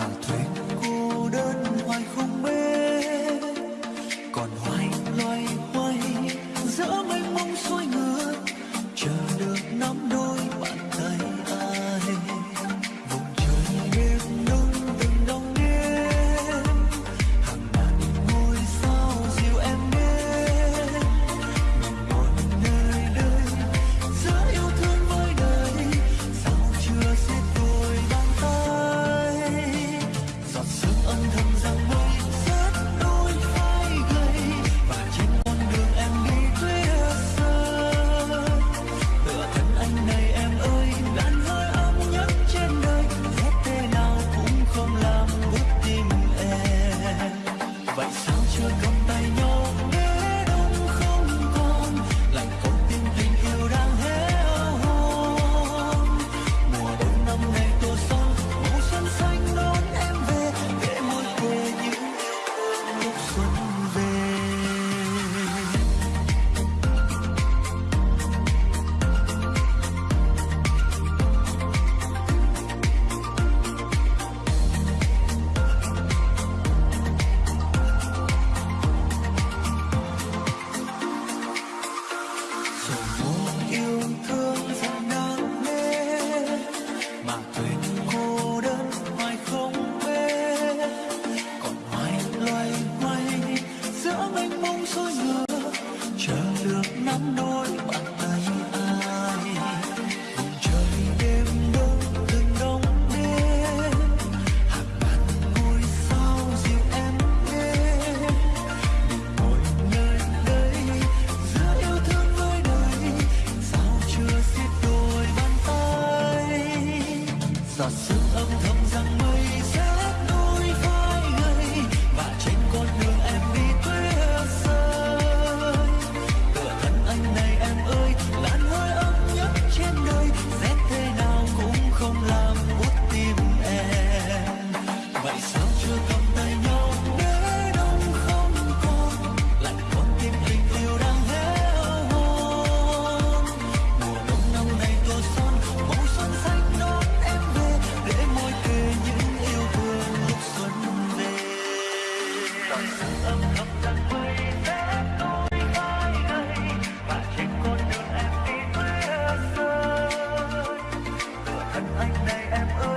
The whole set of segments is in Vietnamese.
dân đang đến mà thuyền tựa thân anh này em ơi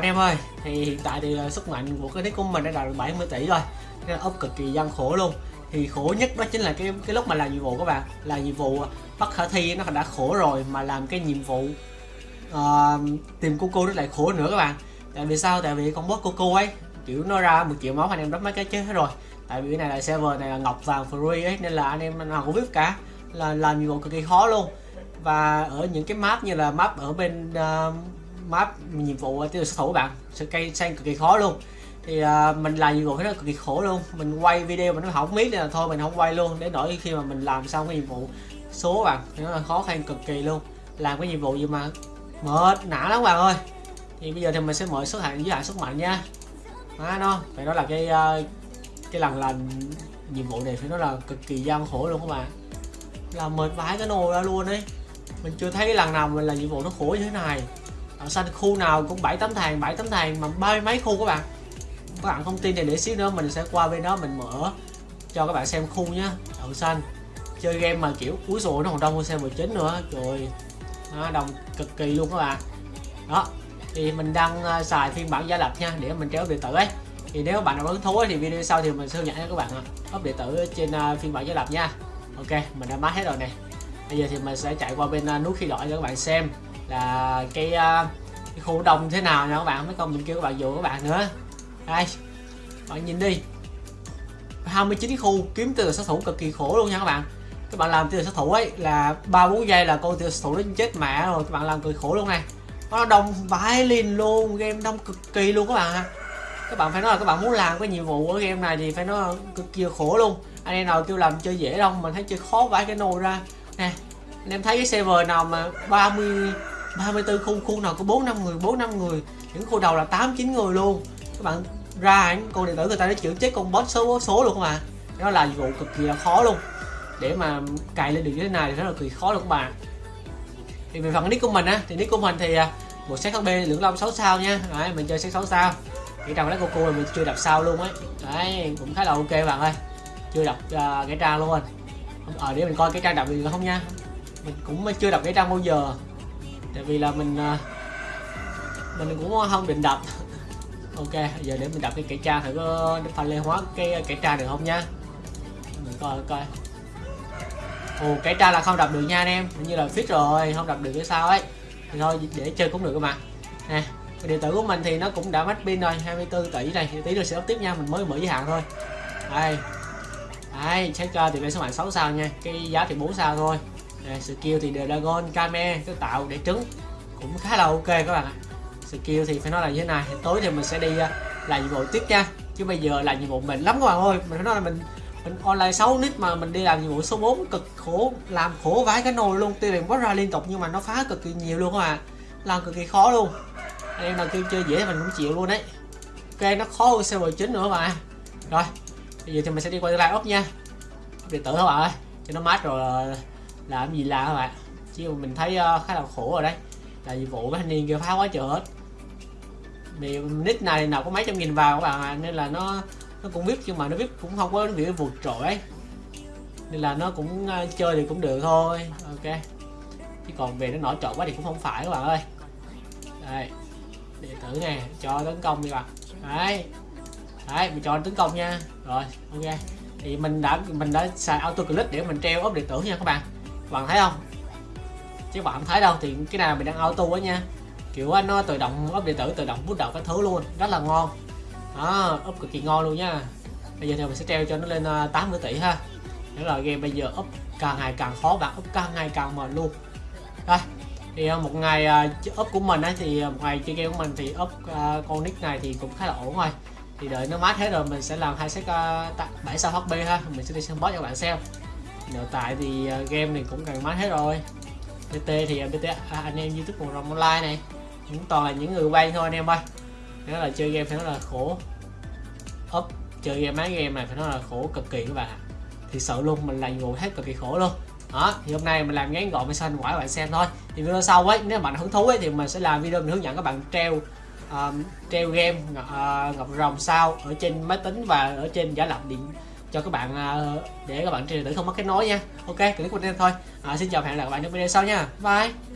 anh em ơi. Thì hiện tại thì ờ, sức mạnh của cái nick của mình đã đạt được 70 tỷ rồi. Nên ốc cực kỳ gian khổ luôn. Thì khổ nhất đó chính là cái cái lúc mà làm nhiệm vụ các bạn. Là nhiệm vụ ờ, bắt khả thi nó đã khổ rồi mà làm cái nhiệm vụ uh, tìm cô cô nó lại khổ nữa các bạn. Tại vì sao? Tại vì con boss cô cô ấy kiểu nó ra một triệu máu anh em đắp mấy cái chết hết rồi. Tại vì cái này là server này là ngọc vàng free ấy nên là anh em nào cũng biết cả. Là làm nhiệm vụ cực kỳ khó luôn. Và ở những cái map như là map ở bên uh, map nhiệm vụ ờ, tiêu sát thủ bạn. Sự cây xanh cực kỳ khó luôn. Thì uh, mình làm nhiệm vụ cái đó cực kỳ khổ luôn. Mình quay video mà nó không biết nên là thôi mình không quay luôn. Để đổi khi mà mình làm xong cái nhiệm vụ số bạn thì nó là khó khăn cực kỳ luôn. Làm cái nhiệm vụ gì mà mệt nã lắm bạn ơi. Thì bây giờ thì mình sẽ mở số hạn giới hạn sức mạnh nha. Đó nó phải đó là cái uh, cái lần làm nhiệm vụ này phải nói là cực kỳ gian khổ luôn các bạn. Làm mệt vãi cái nồi ra luôn đấy mình chưa thấy cái lần nào mình làm nhiệm vụ nó khổ như thế này ở xanh khu nào cũng bảy tấm thàng bảy tấm thàng mà ba mươi mấy khu các bạn. Các bạn không tin thì để xíu nữa mình sẽ qua bên đó mình mở cho các bạn xem khu nhá đậu xanh chơi game mà kiểu cuối rồi nó còn đông hơn xe 19 nữa rồi nó đồng cực kỳ luôn các bạn. Đó, thì mình đang ờ, xài phiên bản giả lập nha, để mình kéo điện tử ấy. Thì nếu bạn nào hứng thú thì video sau thì mình sẽ hướng dẫn cho các bạn up điện tử trên ờ, phiên bản giả lập nha. Ok, mình đã mát hết rồi này. Bây giờ thì mình sẽ chạy qua bên ờ, nút khi đổi cho các bạn xem là cái, à, cái khu đông thế nào nha các bạn? Mấy con mình kêu các bạn dụ các bạn nữa. Đây bạn nhìn đi. 29 khu kiếm từ sát thủ cực kỳ khổ luôn nha các bạn. Các bạn làm từ sát thủ ấy là ba bốn giây là con từ sát thủ nó chết mẹ rồi. Các bạn làm cực khổ luôn này. Nó đông vãi liền luôn game đông cực kỳ luôn các bạn các bạn phải nói là các bạn muốn làm cái nhiệm vụ ở game này thì phải nói cực kỳ khổ luôn. Anh em nào kêu làm chơi dễ đâu mình thấy chơi khó vãi cái nồi ra. Nè anh em thấy cái server nào mà 30 34 khu khu nào có 4 5 người 4 5 người. Những khu đầu là 8 9 người luôn. Các bạn ra con điện tử người ta đã chữa chết con boss số số luôn các bạn à? đó là vụ cực kỳ là khó luôn. Để mà cài lên được như thế này thì rất là kỳ khó luôn các bạn. Thì về phần nick của mình á thì nick của mình thì à, một set hb lượng long 6 sao nha. Đấy mình chơi set 6 sao. Cái trang lấy cô cô mình chưa đọc sao luôn ấy. Đấy cũng khá là ok bạn ơi. Chưa đọc uh, à, cái trang luôn. Ờ à, để mình coi cái trang đọc được không nha. Mình cũng chưa đọc cái trang bao giờ tại vì là mình à, mình cũng không định đập. Ok, giờ để mình đập cái kẻ tra thử ờ, có pha lê hóa cái ờ, kẻ tra được không nha? Mình coi coi. Ồ kẻ tra là không đập được nha anh em. Như là fit rồi, không đập được cái sao ấy. Thì thôi, để chơi cũng được các bạn nè điện tử của mình thì nó cũng đã mất pin rồi 24 tỷ này. Tí nữa sẽ up tiếp nha, mình mới mở giới hạn thôi. Đây. Ai check thì lên số mạng 6 sao nha, cái giá thì 4 sao thôi đây, skill thì dragon kame cái tạo để trứng. Cũng khá là ok các bạn ạ. Skill thì phải nói là như thế này tối thì mình sẽ đi uh, làm nhiệm vụ tiếp nha. Chứ bây giờ là nhiệm vụ mình lắm các bạn ơi. Mình phải nói là mình mình online 6 nít mà mình đi làm nhiệm vụ số 4 cực khổ làm khổ vãi cái nồi luôn. Tuy rằng có ra liên tục nhưng mà nó phá cực kỳ nhiều luôn các bạn làm cực kỳ khó luôn. Anh em nào kêu chơi dễ mình cũng chịu luôn đấy. Ok nó khó hơn server chính nữa mà rồi bây giờ thì mình sẽ đi qua live ốc nha. Điện tử các bạn ơi. Cho nó mát rồi à, làm gì làm các bạn? Chứ mình thấy uh, khá là khổ rồi đấy. Là dịch vụ mấy thanh niên kia phá quá trời hết. Vì nick này nào có mấy trăm nghìn vào các bạn à, nên là nó nó cũng biết nhưng mà nó biết cũng không có việc vượt trội ấy. Nên là nó cũng uh, chơi thì cũng được thôi. Ok. Chứ còn về nó nổi trội quá thì cũng không phải các bạn ơi. Đây. Điện tử nè cho tấn công đi bạn. Đấy. Đấy mình cho tấn công nha. Rồi ok. Thì mình đã mình đã xài auto click để mình treo ốp điện tử nha các bạn bạn thấy không? Chứ bạn không thấy đâu thì cái nào mình đang auto á nha. Kiểu nó tự động ốp điện tử tự động bút đầu các thứ luôn. Rất là ngon. Đó ốp cực kỳ ngon luôn nha. Bây giờ thì mình sẽ treo cho nó lên ờ, 80 tỷ ha. Đó là game bây giờ ốp càng ngày càng khó bạn ốp càng ngày càng mệt luôn. Đây thì ờ, một ngày ờ, ốp của mình ấy thì một ngày chơi game của mình thì ốp con nick này thì cũng khá là ổn rồi. Thì đợi nó mát hết rồi mình sẽ làm hai set uh, 7 sao hp ha. Mình sẽ đi xem boss cho bạn xem nội tại thì ờ, game này cũng cần mát hết rồi. Bt thì ờ, bt à, anh em youtube cùng rồng online này cũng toàn là những người quen thôi anh em ơi. Nó là chơi game phải nói là khổ. Up chơi game máy game này phải nói là khổ cực kỳ các bạn thì sợ luôn mình làm vụ hết cực kỳ khổ luôn. Đó thì hôm nay mình làm ngắn gọn mình xanh quả các bạn xem thôi. Thì video sau ấy nếu bạn hứng thú ấy thì mình sẽ làm video mình hướng dẫn các bạn treo um, treo game uh, ngọc rồng sao ở trên máy tính và ở trên giả lập điện cho các bạn à, để các bạn trên điện tử không mất kết nối nha. Ok clip của em thôi. À, xin chào và hẹn gặp lại các bạn trong video sau nha. Bye.